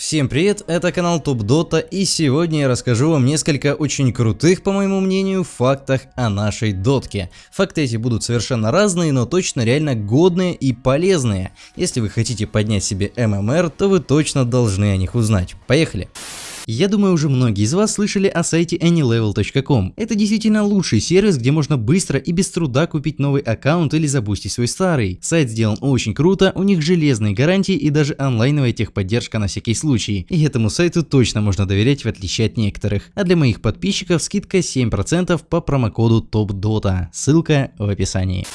Всем привет, это канал Топ Дота и сегодня я расскажу вам несколько очень крутых, по моему мнению, фактах о нашей дотке. Факты эти будут совершенно разные, но точно реально годные и полезные. Если вы хотите поднять себе ММР, то вы точно должны о них узнать. Поехали! Я думаю, уже многие из вас слышали о сайте anylevel.com. Это действительно лучший сервис, где можно быстро и без труда купить новый аккаунт или забустить свой старый. Сайт сделан очень круто, у них железные гарантии и даже онлайновая техподдержка на всякий случай. И этому сайту точно можно доверять в отличие от некоторых. А для моих подписчиков скидка 7% по промокоду TOPDOTA. Ссылка в описании.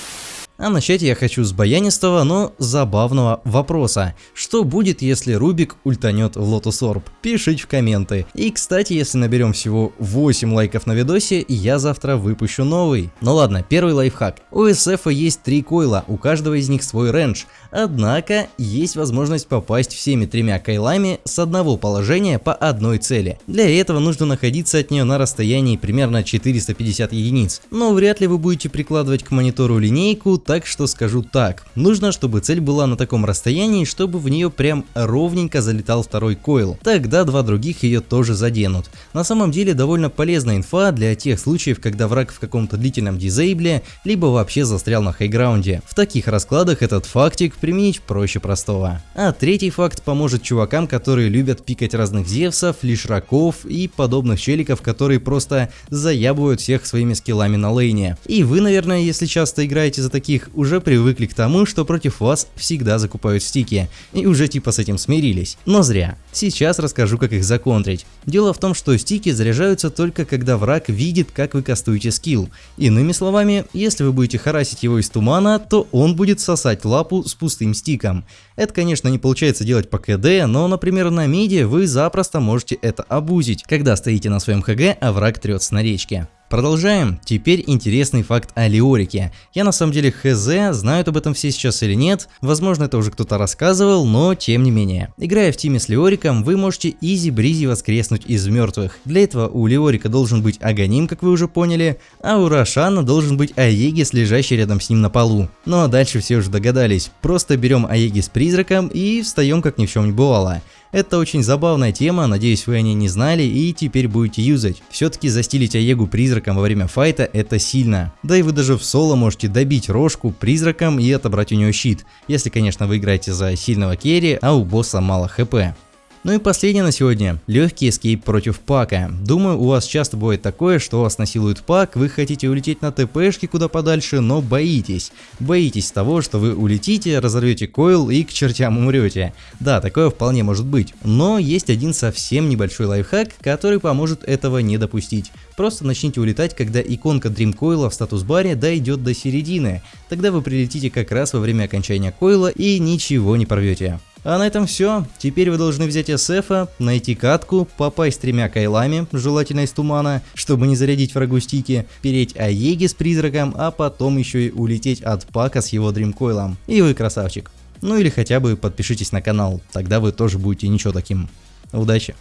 А начать я хочу с баянистого, но забавного вопроса. Что будет, если Рубик ультанет в Lotus Orb? Пишите в комменты. И кстати, если наберем всего 8 лайков на видосе, я завтра выпущу новый. Ну ладно, первый лайфхак. У SF есть три койла, у каждого из них свой рейндж. Однако, есть возможность попасть всеми тремя кайлами с одного положения по одной цели. Для этого нужно находиться от нее на расстоянии примерно 450 единиц. Но вряд ли вы будете прикладывать к монитору линейку, так что скажу так. Нужно, чтобы цель была на таком расстоянии, чтобы в нее прям ровненько залетал второй койл. Тогда два других ее тоже заденут. На самом деле довольно полезная инфа для тех случаев, когда враг в каком-то длительном дизейбле, либо вообще застрял на хайграунде. В таких раскладах этот фактик применить проще простого. А третий факт поможет чувакам, которые любят пикать разных зевсов, лишраков и подобных челиков, которые просто заябывают всех своими скиллами на лейне. И вы, наверное, если часто играете за таких таких уже привыкли к тому, что против вас всегда закупают стики, и уже типа с этим смирились. Но зря. Сейчас расскажу, как их законтрить. Дело в том, что стики заряжаются только когда враг видит, как вы кастуете скилл. Иными словами, если вы будете харасить его из тумана, то он будет сосать лапу с пустым стиком. Это, конечно, не получается делать по КД, но, например, на миде вы запросто можете это абузить, когда стоите на своем ХГ, а враг трется на речке. Продолжаем. Теперь интересный факт о Леорике. Я на самом деле хз, знают об этом все сейчас или нет, возможно это уже кто-то рассказывал, но тем не менее. Играя в тиме с Леориком, вы можете easy-breezy воскреснуть из мертвых. Для этого у Леорика должен быть Аганим, как вы уже поняли, а у Рошана должен быть Aegis, лежащий рядом с ним на полу. Ну а дальше все уже догадались, просто берем Aegis призраком и встаем как ни в чем не бывало. Это очень забавная тема, надеюсь вы о ней не знали и теперь будете юзать. Все-таки застилить Аегу призраком во время файта это сильно. Да и вы даже в соло можете добить рожку призраком и отобрать у нее щит, если конечно вы играете за сильного керри, а у босса мало хп. Ну и последнее на сегодня. Легкий эскейп против пака. Думаю, у вас часто бывает такое, что вас насилует пак, вы хотите улететь на ТПшке куда подальше, но боитесь. Боитесь того, что вы улетите, разорвете койл и к чертям умрете. Да, такое вполне может быть. Но есть один совсем небольшой лайфхак, который поможет этого не допустить. Просто начните улетать, когда иконка Dream Coil в статус-баре дойдет до середины. Тогда вы прилетите как раз во время окончания койла и ничего не порвете. А на этом все. Теперь вы должны взять SF, найти катку, попасть тремя кайлами, желательно из тумана, чтобы не зарядить врагу стики, переть Аеги с призраком, а потом еще и улететь от пака с его дримкойлом. И вы красавчик. Ну или хотя бы подпишитесь на канал, тогда вы тоже будете ничего таким. Удачи!